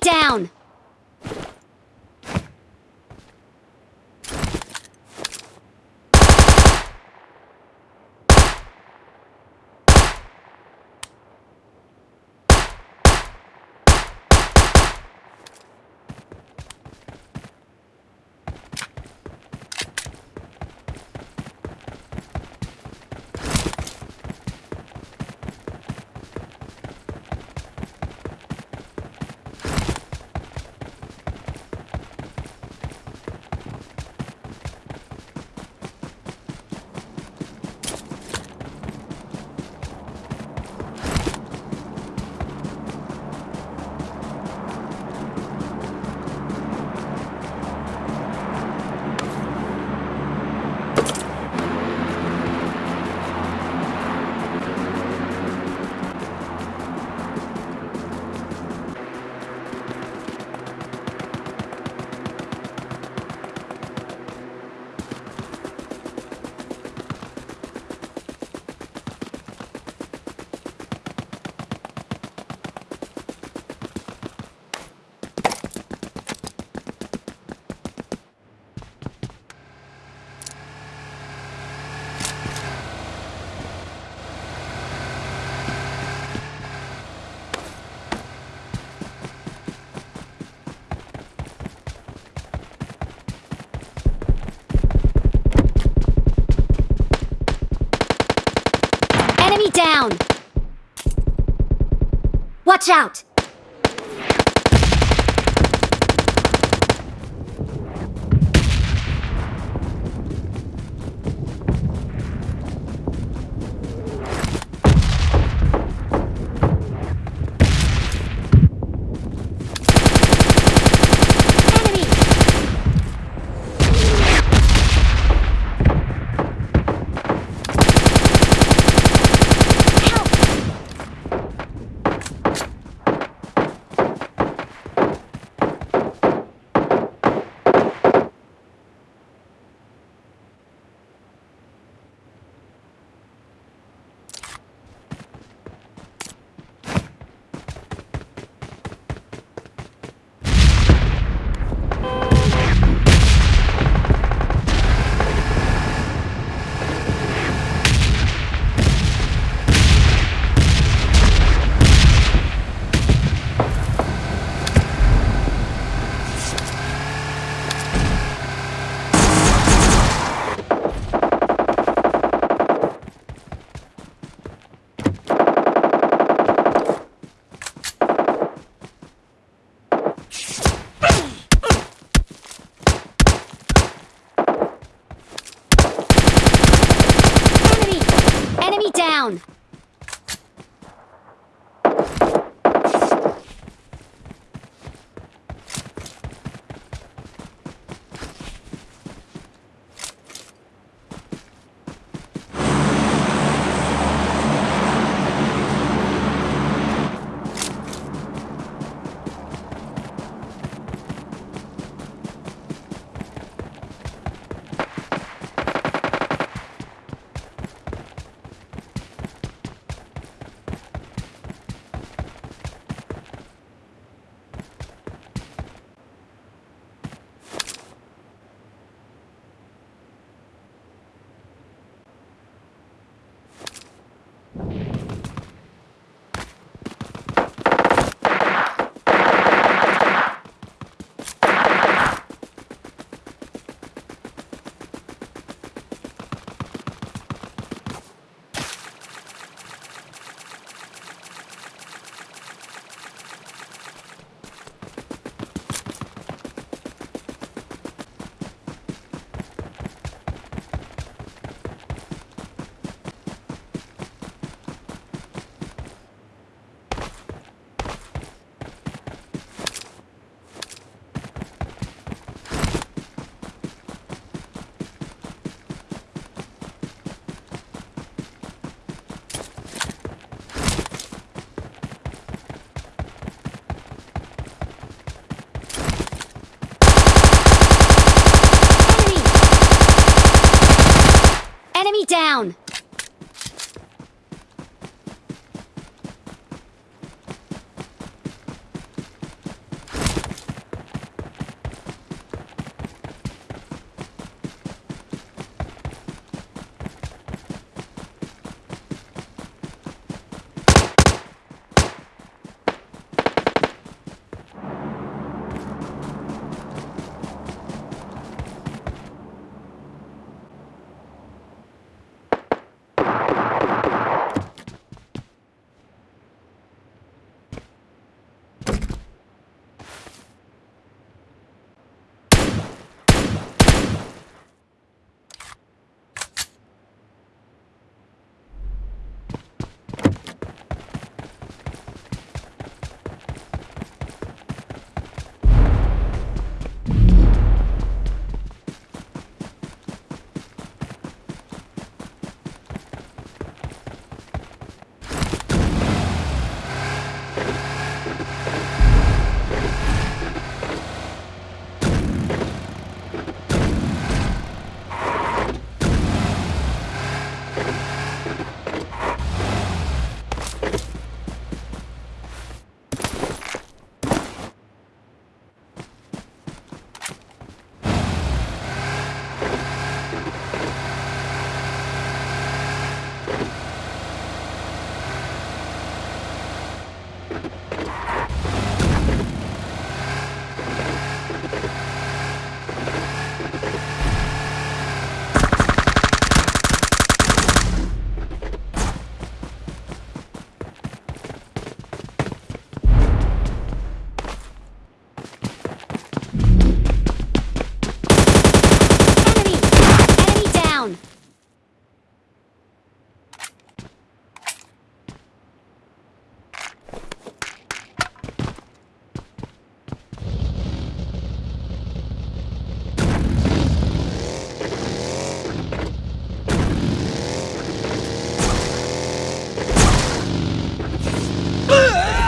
down! Enemy down! Watch out! Enemy down!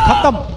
갔다